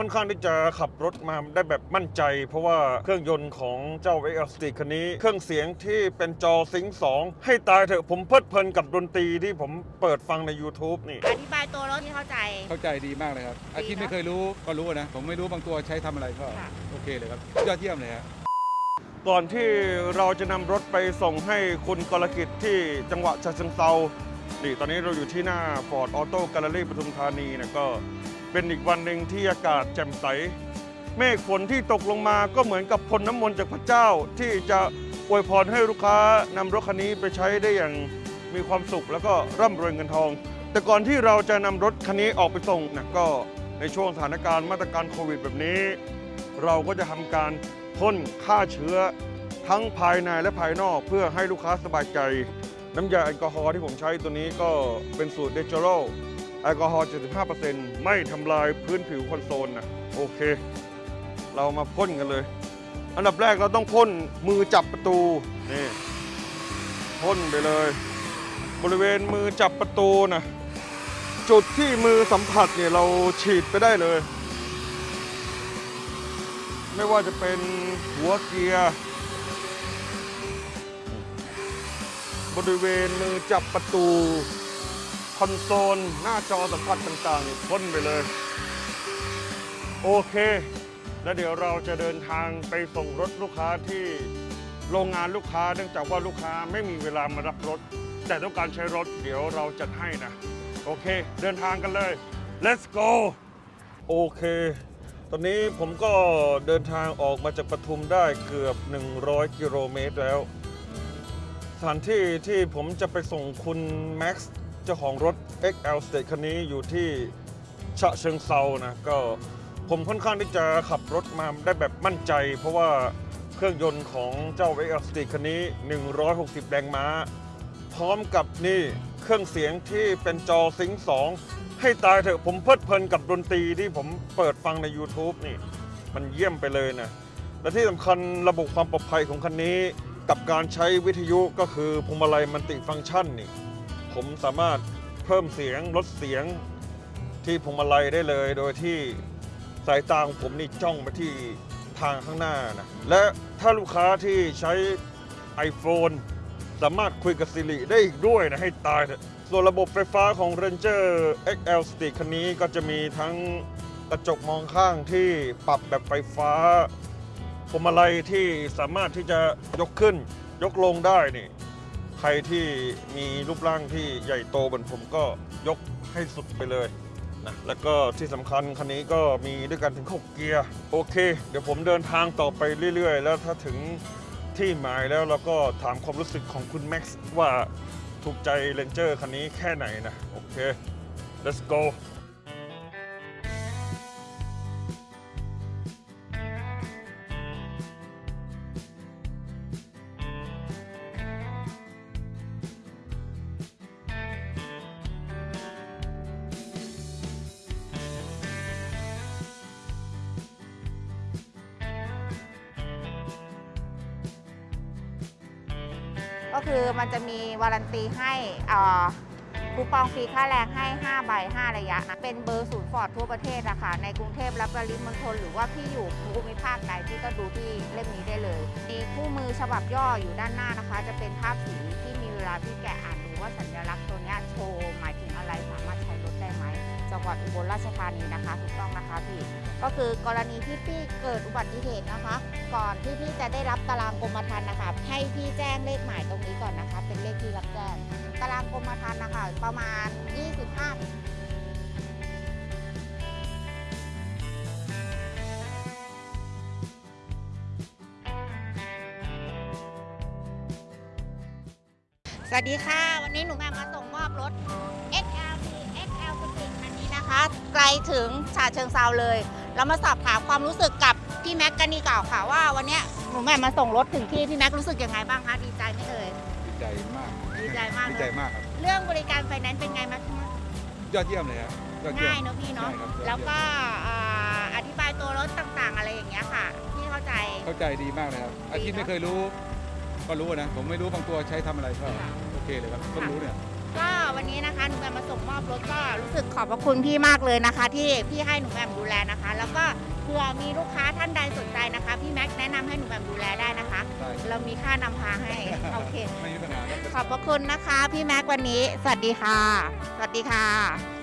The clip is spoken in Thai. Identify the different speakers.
Speaker 1: ค่อนข้างที่จะขับรถมาได้แบบมั่นใจ เพราะว่าเครื่องยนต์ของเจ้า x l s t คันนี้ เครื่องเสียงที่เป็นจอซิงค์2ให้ตายเถอะผมเพลิดเพลินกับดนตรีที่ผมเปิดฟังใน YouTube นี่
Speaker 2: อธิบายตัวรถที่เข้าใจ
Speaker 3: เข้าใจดีมากเลยครับ อาที่ไม่เคยรู้ก็รู้นะ ผมไม่รู้บางตัวใช้ทำอะไรก็
Speaker 2: ค่ะ
Speaker 3: โอเคเลยครับ ยอดเยี่ยมเลยครับ
Speaker 1: ก่อนที่เราจะนำรถไปส่งให้คุณกรกิจที่จังหวัดฉะเชิงเซานี่ตอนนี้เราอยู่ที่หน้า Ford Auto Gallery ปทุมธานีนะก็ เป็นอีกวันหนึ่งที่อากาศแจ่มใส เมฆฝนที่ตกลงมาก็เหมือนกับพลน้ำมนต์จากพระเจ้า ที่จะอวยพรให้ลูกค้านำรถคันนี้ไปใช้ได้อย่างมีความสุขแล้วก็ร่ำรวยเงินทอง แต่ก่อนที่เราจะนำรถคันนี้ออกไปส่งนะก็ในช่วงสถานการณ์มาตรการโควิดแบบนี้ เราก็จะทำการพ่นฆ่าเชื้อทั้งภายในและภายนอกเพื่อให้ลูกค้าสบายใจ น้ำยาแอลกอฮอล์ที่ผมใช้ตัวนี้ก็เป็นสูตรเดจโร แอลกอฮอล์ 75%ไม่ทำลายพื้นผิวคอนโซลนะโอเค เรามาพ่นกันเลย อันดับแรกเราต้องพ่นมือจับประตู นี่พ่นไปเลย บริเวณมือจับประตูนะจุดที่มือสัมผัสเนี่ยเราฉีดไปได้เลย ไม่ว่าจะเป็นหัวเกียร์ บริเวณมือจับประตู คอนโซล หน้าจอสัมผัสต่างๆพ่นไปเลย โอเค แล้วเดี๋ยวเราจะเดินทางไปส่งรถลูกค้าที่โรงงานลูกค้าเนื่องจากว่าลูกค้าไม่มีเวลามารับรถ แต่ต้องการใช้รถเดี๋ยวเราจัดให้นะ โอเค เดินทางกันเลย let's go โอเค ตอนนี้ผมก็เดินทางออกมาจากปทุมได้เกือบ 100 กิโลเมตรแล้ว สถานที่ที่ผมจะไปส่งคุณแม็กซ์ เจ้าของรถ XL State คันนี้อยู่ที่ฉะเชิงเซานะก็ผมค่อนข้างที่จะขับรถมาได้แบบมั่นใจ เพราะว่าเครื่องยนต์ของเจ้า XL State คันนี้ 160 แรงม้า พร้อมกับนี่เครื่องเสียงที่เป็นจอซิงค์2ให้ตายเถอะผมเพลิดเพลินกับดนตรีที่ผมเปิดฟังใน YouTube นี่ มันเยี่ยมไปเลยนะ และที่สำคัญระบบความปลอดภัยของคันนี้ กับการใช้วิทยุก็คือพวงมาลัยมันติฟังก์ชันนี่ ผมสามารถเพิ่มเสียงลดเสียงที่พวงมาลัยได้เลย โดยที่สายตาของผมนี่จ้องไปที่ทางข้างหน้านะและถ้าลูกค้าที่ใช้ iPhone สามารถคุยกับ Siri ได้อีกด้วยนะ ให้ตายเถอะส่วนระบบไฟฟ้าของ Ranger XL Stick คันนี้ก็จะมีทั้งกระจกมองข้างที่ปรับแบบไฟฟ้าพวงมาลัยที่สามารถที่จะยกขึ้นยกลงได้นี่ รที่มีรูปร่างที่ใหญ่โตเหมือนผมก็ยกให้สุดไปเลยนะแล้วก็ที่สำคัญคันนี้ก็มีด้วยกันถึง 6 เกียร์ โอเค เดี๋ยวผมเดินทางต่อไปเรื่อย ๆ แล้วถ้าถึงที่หมายแล้วเราก็ถามความรู้สึกของคุณแม็กซ์ว่าถูกใจเรนเจอร์คันนี้แค่ไหนนะ โอเค let's go
Speaker 2: ก็คือมันจะมีวารันตีให้เอ่อคูปองฟรีค่าแรงให้ 5 ใบ 5 ระยะ เป็นเบอร์ศูนย์ฟอร์ดทั่วประเทศนะคะในกรุงเทพและปริมณฑลหรือว่าพี่อยู่ภูมิภาคไหนพี่ก็ดูที่เล่มนี้ได้เลย มีคู่มือฉบับย่ออยู่ด้านหน้านะคะ จะเป็นภาพสีที่มีเวลาพี่แกะอ่านดูว่าสัญลักษณ์ตัวนี้โชว์หมายถึงอะไรสามารถใช้รถได้ จังหวัดอุบลราชธานีนะคะถูกต้องนะคะพี่ก็คือกรณีที่พี่เกิดอุบัติเหตุนะคะ ก่อนที่พี่จะได้รับตารางกรมธรรม์นะคะ ให้พี่แจ้งเลขหมายตรงนี้ก่อนนะคะ เป็นเลขที่รับแจ้งตารางกรมธรรม์นะคะ ประมาณ 25สวัสดีค่ะ วันนี้หนูแม่มาส่งมอบรถ XL XL ไกลถึงฉะเชิงเซาเลย เรามาสอบถามความรู้สึกกับพี่แม็กกันดีกว่าค่ะว่าวันเนี้ยหนูแม่มาส่งรถถึงที่พี่แม็กรู้สึกยังไงบ้างคะดีใจไหมเอ่ย
Speaker 3: ดีใจมาก
Speaker 2: ดีใจมาก
Speaker 3: ดี
Speaker 2: เล
Speaker 3: ใจ
Speaker 2: ย
Speaker 3: มากครับ
Speaker 2: เรื่องบริการไฟแนนซ์เป็นไงบ้างคะ
Speaker 3: ยอดเยี่ยมเลยครับยอดเยี่ย
Speaker 2: ง่าย
Speaker 3: ม
Speaker 2: เนอะพี่เนาะ
Speaker 3: ใช่ครับยอดเยี่ยม
Speaker 2: แล้วก็อ่าอธิบายตัวรถต่างๆ อะไรอย่างเงี้ยค่ะพี่เข้าใจ
Speaker 3: เข้าใจดีมากเลยครับอาที่
Speaker 2: ดีเนอะ
Speaker 3: ไม่เคยรู้ ก็รู้นะผมไม่รู้บางตัวใช้ทำอะไรก็
Speaker 2: ค่ะ
Speaker 3: โอเคเลยครับเพิ่งรู้เนี่ย
Speaker 2: ก็วันนี้นะคะหนูแหม่มมาส่งมอบรถก็รู้สึกขอบพระคุณพี่มากเลยนะคะ ที่พี่ให้หนูแหม่มดูแลนะคะ แล้วก็เผื่อมีลูกค้าท่านใดสนใจนะคะพี่แม็กซ์แนะนำให้หนูแหม่มดูแลได้นะคะ
Speaker 3: ได้
Speaker 2: เรามีค่านำพาให้โอเค
Speaker 3: ไม่มีปัญหาครับ
Speaker 2: ขอบพระคุณนะคะ พี่แม็กซ์วันนี้ สวัสดีค่ะ สวัสดีค่ะ